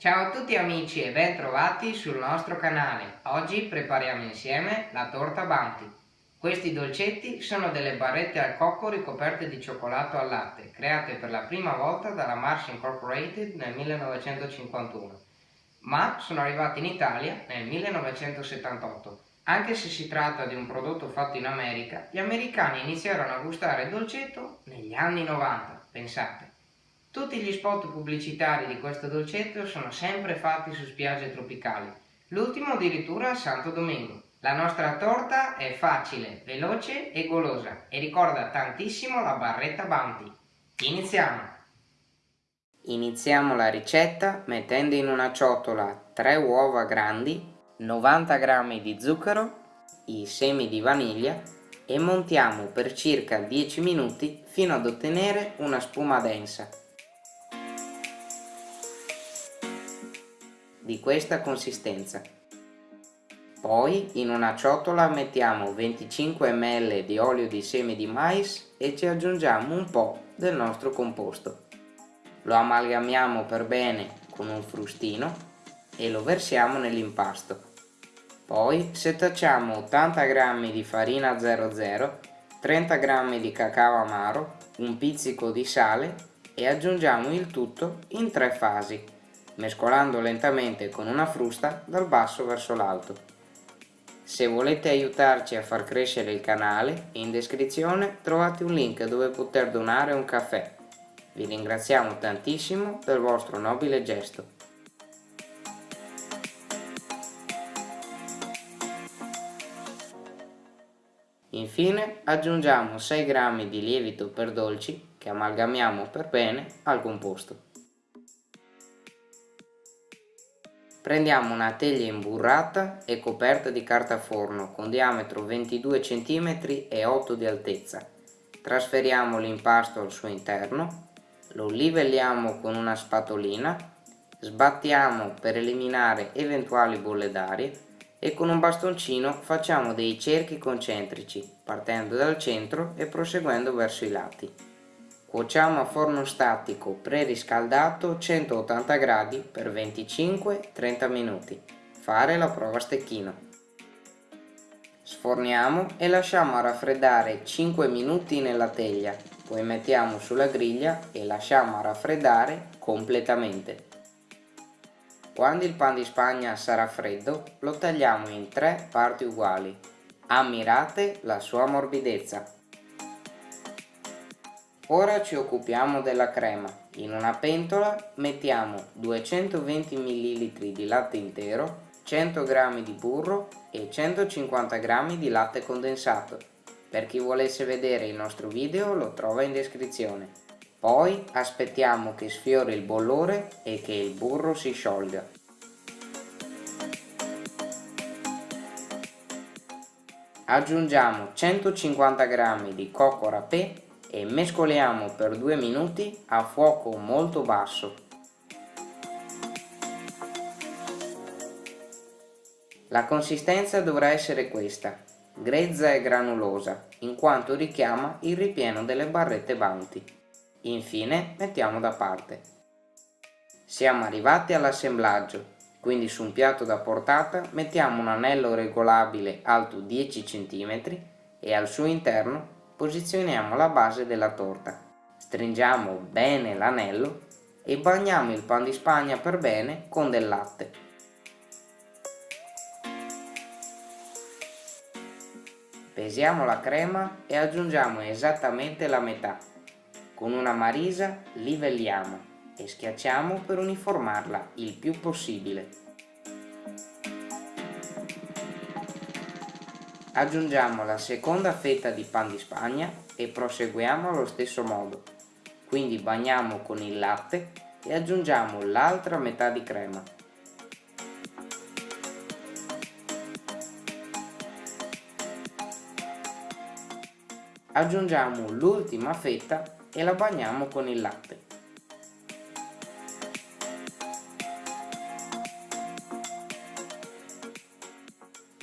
Ciao a tutti amici e ben trovati sul nostro canale. Oggi prepariamo insieme la torta Bounty. Questi dolcetti sono delle barrette al cocco ricoperte di cioccolato al latte, create per la prima volta dalla Mars Incorporated nel 1951, ma sono arrivate in Italia nel 1978. Anche se si tratta di un prodotto fatto in America, gli americani iniziarono a gustare il dolcetto negli anni 90, pensate. Tutti gli spot pubblicitari di questo dolcetto sono sempre fatti su spiagge tropicali, l'ultimo addirittura a Santo Domingo. La nostra torta è facile, veloce e golosa e ricorda tantissimo la barretta Bounty. Iniziamo! Iniziamo la ricetta mettendo in una ciotola 3 uova grandi, 90 g di zucchero, i semi di vaniglia e montiamo per circa 10 minuti fino ad ottenere una spuma densa. Di questa consistenza. Poi in una ciotola mettiamo 25 ml di olio di semi di mais e ci aggiungiamo un po' del nostro composto. Lo amalgamiamo per bene con un frustino e lo versiamo nell'impasto. Poi setacciamo 80 g di farina 00, 30 g di cacao amaro, un pizzico di sale e aggiungiamo il tutto in tre fasi mescolando lentamente con una frusta dal basso verso l'alto. Se volete aiutarci a far crescere il canale, in descrizione trovate un link dove poter donare un caffè. Vi ringraziamo tantissimo del vostro nobile gesto. Infine aggiungiamo 6 g di lievito per dolci che amalgamiamo per bene al composto. Prendiamo una teglia imburrata e coperta di carta forno con diametro 22 cm e 8 di altezza. Trasferiamo l'impasto al suo interno, lo livelliamo con una spatolina, sbattiamo per eliminare eventuali bolle d'aria e con un bastoncino facciamo dei cerchi concentrici partendo dal centro e proseguendo verso i lati. Cuociamo a forno statico preriscaldato 180 gradi per 25-30 minuti. Fare la prova a stecchino. Sforniamo e lasciamo raffreddare 5 minuti nella teglia, poi mettiamo sulla griglia e lasciamo raffreddare completamente. Quando il pan di spagna sarà freddo, lo tagliamo in tre parti uguali. Ammirate la sua morbidezza. Ora ci occupiamo della crema. In una pentola mettiamo 220 ml di latte intero, 100 g di burro e 150 g di latte condensato. Per chi volesse vedere il nostro video lo trova in descrizione. Poi aspettiamo che sfiori il bollore e che il burro si sciolga. Aggiungiamo 150 g di cocco râpé e mescoliamo per 2 minuti a fuoco molto basso. La consistenza dovrà essere questa, grezza e granulosa, in quanto richiama il ripieno delle barrette Bounty. Infine mettiamo da parte. Siamo arrivati all'assemblaggio, quindi su un piatto da portata mettiamo un anello regolabile alto 10 cm e al suo interno posizioniamo la base della torta, stringiamo bene l'anello e bagniamo il pan di spagna per bene con del latte. Pesiamo la crema e aggiungiamo esattamente la metà. Con una marisa livelliamo e schiacciamo per uniformarla il più possibile. Aggiungiamo la seconda fetta di pan di spagna e proseguiamo allo stesso modo. Quindi bagniamo con il latte e aggiungiamo l'altra metà di crema. Aggiungiamo l'ultima fetta e la bagniamo con il latte.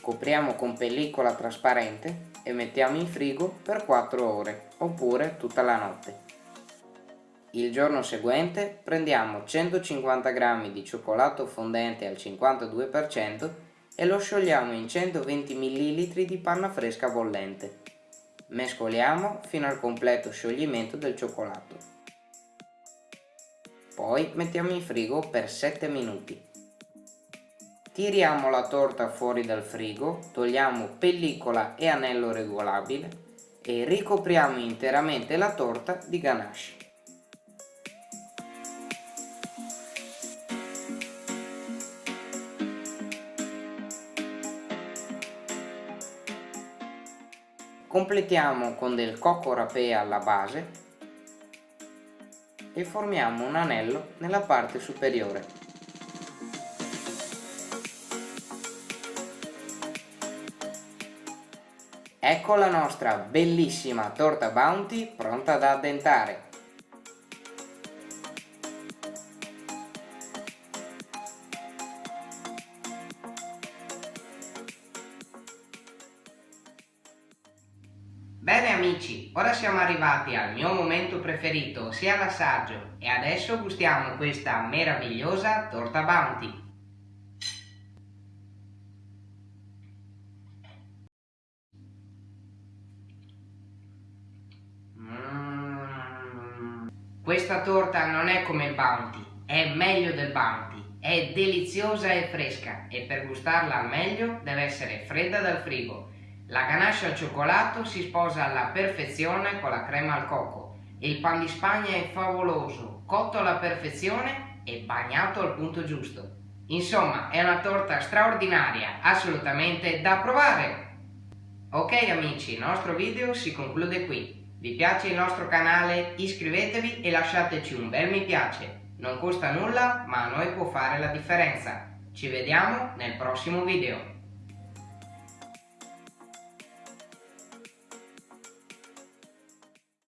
Copriamo con pellicola trasparente e mettiamo in frigo per 4 ore oppure tutta la notte. il giorno seguente prendiamo 150 g di cioccolato fondente al 52% e lo sciogliamo in 120 ml di panna fresca bollente. Mescoliamo fino al completo scioglimento del cioccolato. Poi mettiamo in frigo per 7 minuti. Tiriamo la torta fuori dal frigo, togliamo pellicola e anello regolabile e ricopriamo interamente la torta di ganache. Completiamo con del cocco rapé alla base e formiamo un anello nella parte superiore. Ecco la nostra bellissima torta Bounty pronta da addentare. Bene amici, ora siamo arrivati al mio momento preferito, ossia l'assaggio, e adesso gustiamo questa meravigliosa torta Bounty. Questa torta non è come il Bounty, è meglio del Bounty, è deliziosa e fresca e per gustarla al meglio deve essere fredda dal frigo la ganache al cioccolato si sposa alla perfezione con la crema al cocco. Il pan di Spagna è favoloso, cotto alla perfezione e bagnato al punto giusto. Insomma, è una torta straordinaria, assolutamente da provare! Ok amici, il nostro video si conclude qui. Vi piace il nostro canale? Iscrivetevi e lasciateci un bel mi piace. Non costa nulla, ma a noi può fare la differenza. Ci vediamo nel prossimo video.